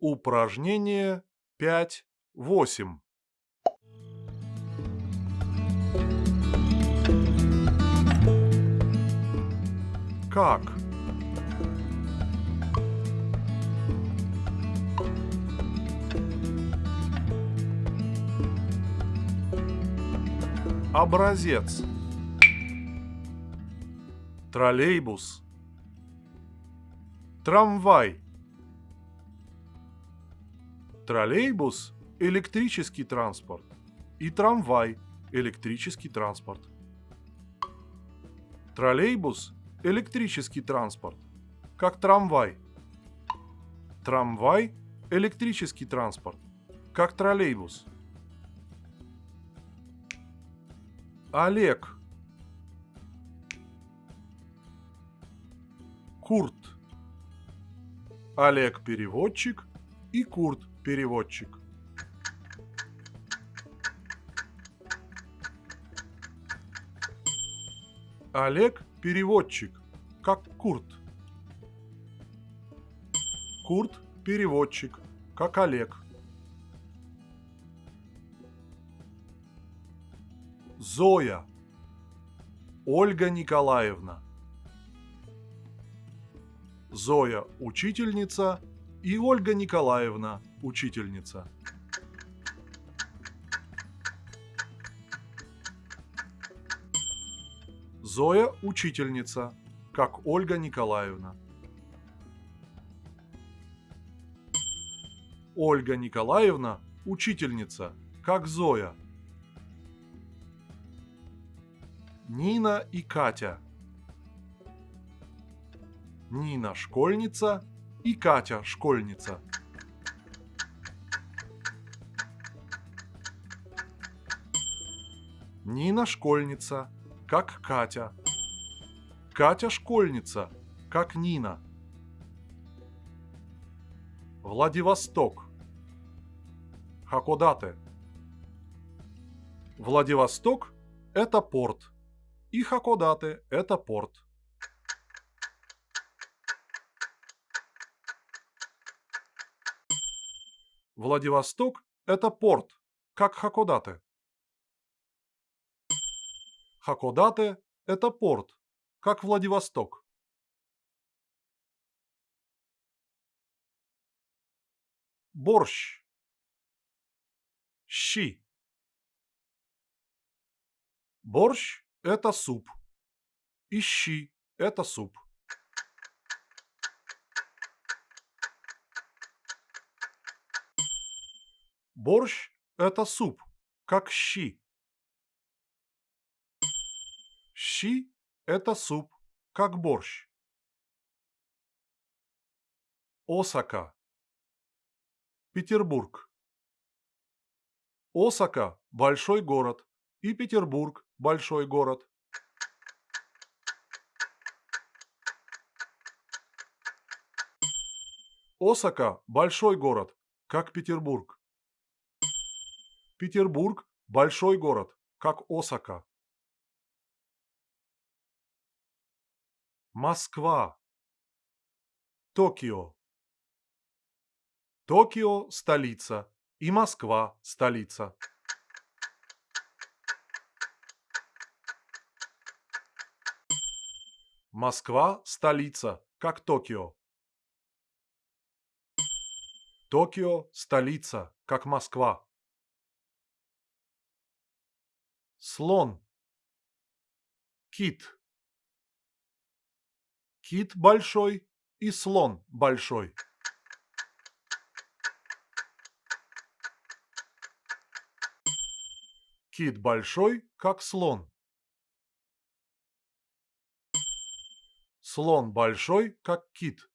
Упражнение 5-8. Как? Образец. Троллейбус. Трамвай. Троллейбус – электрический транспорт. И трамвай – электрический транспорт. Троллейбус – электрический транспорт. Как трамвай. Трамвай – электрический транспорт. Как троллейбус. Олег. Курт. Олег переводчик и Курт переводчик. Олег переводчик, как Курт. Курт переводчик, как Олег. Зоя. Ольга Николаевна. Зоя – учительница и Ольга Николаевна – учительница. Зоя – учительница, как Ольга Николаевна. Ольга Николаевна – учительница, как Зоя. Нина и Катя. Нина – школьница и Катя – школьница. Нина – школьница, как Катя. Катя – школьница, как Нина. Владивосток. Хакодате. Владивосток – это порт. И Хакодате – это порт. Владивосток – это порт, как Хакодате. Хакодате – это порт, как Владивосток. Борщ. Щи. Борщ – это суп. И щи – это суп. Борщ – это суп, как щи. Щи – это суп, как борщ. Осака. Петербург. Осака – большой город, и Петербург – большой город. Осака – большой город, как Петербург. Петербург – большой город, как Осака. Москва. Токио. Токио – столица, и Москва – столица. Москва – столица, как Токио. Токио – столица, как Москва. Слон. Кит. Кит большой и слон большой. Кит большой, как слон. Слон большой, как кит.